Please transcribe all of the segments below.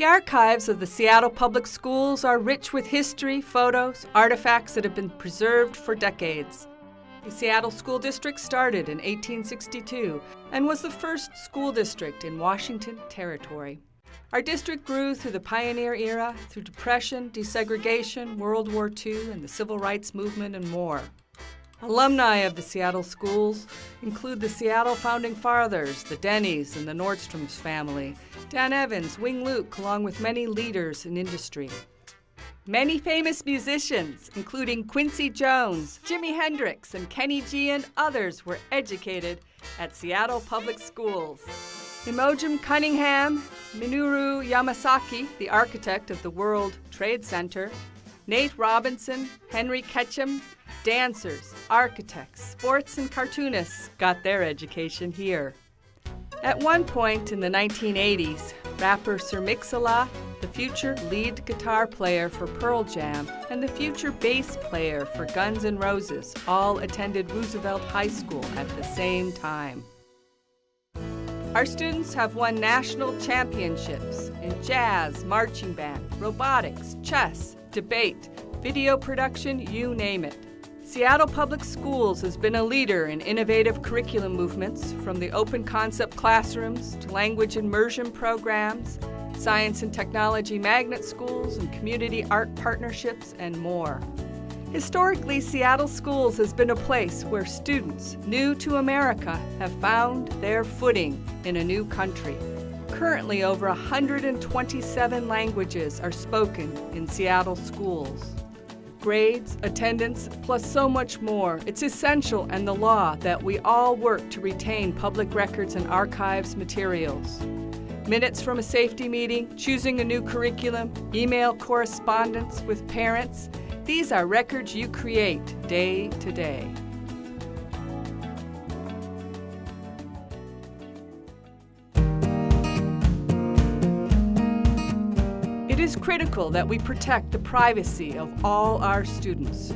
The archives of the Seattle Public Schools are rich with history, photos, artifacts that have been preserved for decades. The Seattle School District started in 1862 and was the first school district in Washington Territory. Our district grew through the pioneer era, through depression, desegregation, World War II, and the Civil Rights Movement, and more. Alumni of the Seattle schools include the Seattle Founding Fathers, the Denny's, and the Nordstroms family, Dan Evans, Wing Luke, along with many leaders in industry. Many famous musicians, including Quincy Jones, Jimi Hendrix, and Kenny G, and others, were educated at Seattle Public Schools. Imogen Cunningham, Minoru Yamasaki, the architect of the World Trade Center, Nate Robinson, Henry Ketcham, dancers, architects, sports, and cartoonists got their education here. At one point in the 1980s, rapper Sir Mix-a-Lot the future lead guitar player for Pearl Jam, and the future bass player for Guns N' Roses all attended Roosevelt High School at the same time. Our students have won national championships in jazz, marching band, robotics, chess, debate, video production, you name it. Seattle Public Schools has been a leader in innovative curriculum movements from the open concept classrooms to language immersion programs science and technology magnet schools, and community art partnerships, and more. Historically, Seattle Schools has been a place where students new to America have found their footing in a new country. Currently, over 127 languages are spoken in Seattle schools. Grades, attendance, plus so much more. It's essential and the law that we all work to retain public records and archives materials minutes from a safety meeting, choosing a new curriculum, email correspondence with parents. These are records you create day to day. It is critical that we protect the privacy of all our students.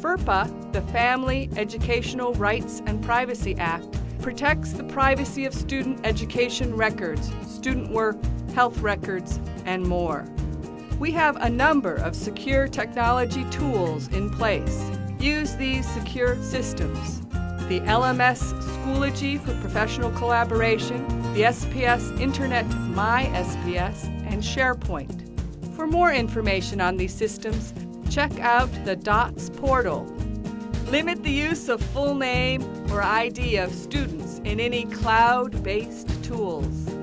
FERPA, the Family Educational Rights and Privacy Act, protects the privacy of student education records, student work, health records, and more. We have a number of secure technology tools in place. Use these secure systems. The LMS Schoology for professional collaboration, the SPS Internet My SPS, and SharePoint. For more information on these systems, check out the DOTS portal Limit the use of full name or ID of students in any cloud-based tools.